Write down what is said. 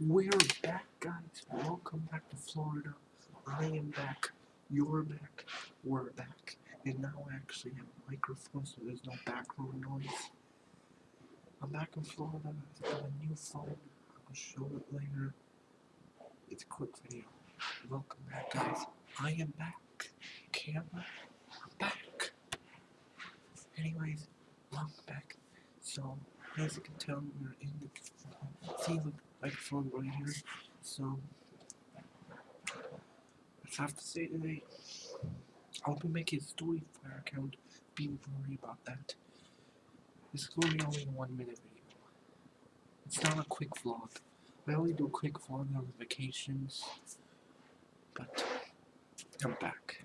We're back, guys. Welcome back to Florida. I am back. You're back. We're back. And now I actually have a microphone so there's no background noise. I'm back in Florida. I've got a new phone. I'll show it later. It's a quick video. Welcome back, guys. I am back. Camera, I'm back. Anyways, welcome back. So, as you can tell, we're in the the microphone right here. So, I have to say today, I'll be making a story for our account. Be worried about that. This is going to be only a one minute video. It's not a quick vlog. I only do quick vlog on vacations. But I'm back.